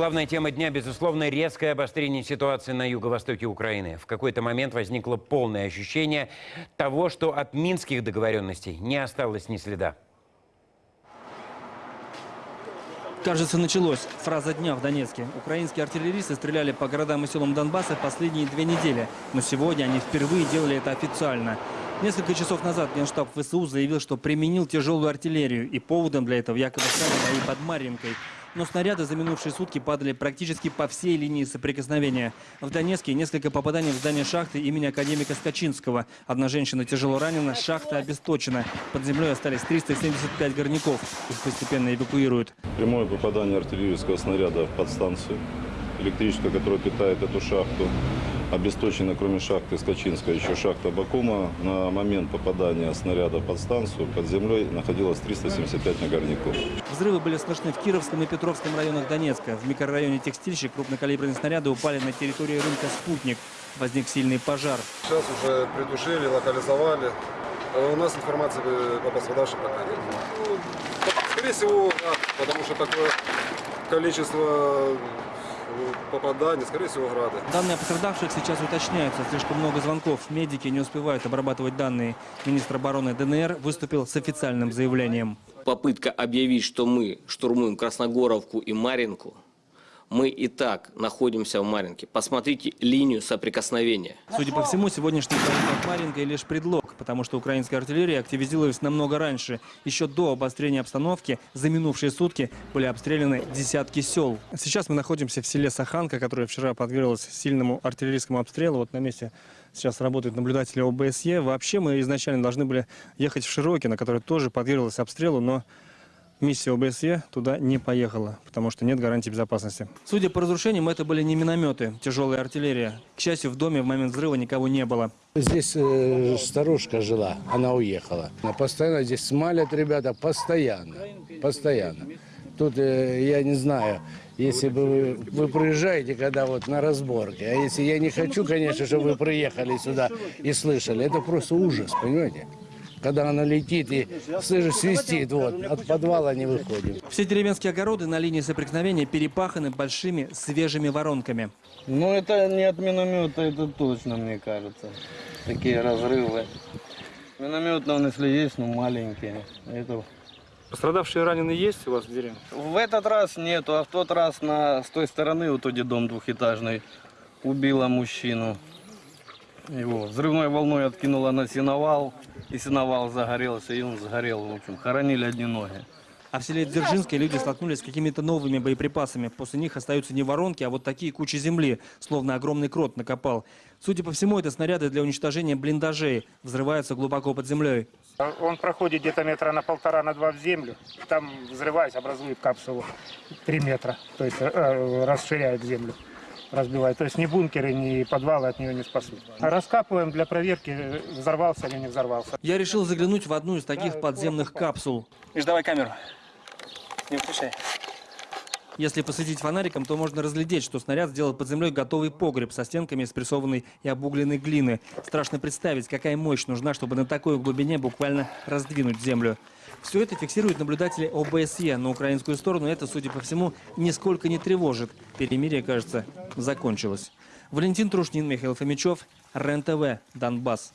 Главная тема дня, безусловно, резкое обострение ситуации на юго-востоке Украины. В какой-то момент возникло полное ощущение того, что от минских договоренностей не осталось ни следа. Кажется, началось. Фраза дня в Донецке. Украинские артиллеристы стреляли по городам и селам Донбасса последние две недели. Но сегодня они впервые делали это официально. Несколько часов назад Генштаб ВСУ заявил, что применил тяжелую артиллерию. И поводом для этого якобы стали бои под Марьинкой. Но снаряды за минувшие сутки падали практически по всей линии соприкосновения. В Донецке несколько попаданий в здание шахты имени академика Скачинского. Одна женщина тяжело ранена, шахта обесточена. Под землей остались 375 горняков. Их постепенно эвакуируют. Прямое попадание артиллерийского снаряда в подстанцию электрическая, которая питает эту шахту. Обесточена, кроме шахты Скачинская, еще шахта Бакума. На момент попадания снаряда в подстанцию под землей находилось 375 нагарников. Взрывы были слышны в Кировском и Петровском районах Донецка. В микрорайоне Текстильщик крупнокалиберные снаряды упали на территории рынка «Спутник». Возник сильный пожар. Сейчас уже притушили, локализовали. А У нас информации по пострадавшим пока нет. Ну, скорее всего, град, потому что такое количество попаданий, скорее всего, грады. Данные о пострадавших сейчас уточняются. Слишком много звонков. Медики не успевают обрабатывать данные. Министр обороны ДНР выступил с официальным заявлением. попытка объявить, что мы штурмуем Красногоровку и Маринку, мы и так находимся в Маринке. Посмотрите линию соприкосновения. Судя по всему, сегодняшний под Маринкой лишь предлог, потому что украинская артиллерия активизировалась намного раньше. Еще до обострения обстановки за минувшие сутки были обстреляны десятки сел. Сейчас мы находимся в селе Саханка, которое вчера подверглось сильному артиллерийскому обстрелу. Вот на месте сейчас работают наблюдатели ОБСЕ. Вообще мы изначально должны были ехать в Широкино, которое тоже подверглось обстрелу, но Миссия ОБСЕ туда не поехала, потому что нет гарантии безопасности. Судя по разрушениям, это были не минометы, тяжелая артиллерия. К счастью, в доме в момент взрыва никого не было. Здесь э, старушка жила, она уехала. Она Постоянно здесь смалят ребята, постоянно, постоянно. Тут, э, я не знаю, если бы вы, вы приезжаете, когда вот на разборке, а если я не хочу, конечно, чтобы вы приехали сюда и слышали, это просто ужас, понимаете? Когда она летит и слышишь, свистит, вот, от подвала не выходим. Все деревенские огороды на линии соприкосновения перепаханы большими свежими воронками. Ну, это не от миномета, это точно, мне кажется. Такие разрывы. Миномет, он, если есть, ну, маленькие. Это... Пострадавшие раненые есть у вас в деревне? В этот раз нету, а в тот раз на, с той стороны, вот где дом двухэтажный, убила мужчину. Его взрывной волной откинула на сеновал, и сеновал загорелся, и он сгорел, в общем. Хоронили одни ноги. А в селе Дзержинское люди столкнулись с какими-то новыми боеприпасами. После них остаются не воронки, а вот такие кучи земли, словно огромный крот накопал. Судя по всему, это снаряды для уничтожения блиндажей. Взрываются глубоко под землей. Он проходит где-то метра на полтора, на два в землю. Там взрываясь, образует капсулу 3 метра. То есть э, расширяет землю, разбивает. То есть ни бункеры, ни подвалы от нее не спасут. Раскапываем для проверки, взорвался или не взорвался. Я решил заглянуть в одну из таких подземных капсул. Ишь, давай камеру. Не включай. Если посветить фонариком, то можно разглядеть, что снаряд сделал под землей готовый погреб со стенками из прессованной и обугленной глины. Страшно представить, какая мощь нужна, чтобы на такой глубине буквально раздвинуть землю. Все это фиксируют наблюдатели ОБСЕ. На украинскую сторону это, судя по всему, нисколько не тревожит. Перемирие, кажется, закончилось. Валентин Трушнин, Михаил Фомичев, РЕН-ТВ, Донбасс.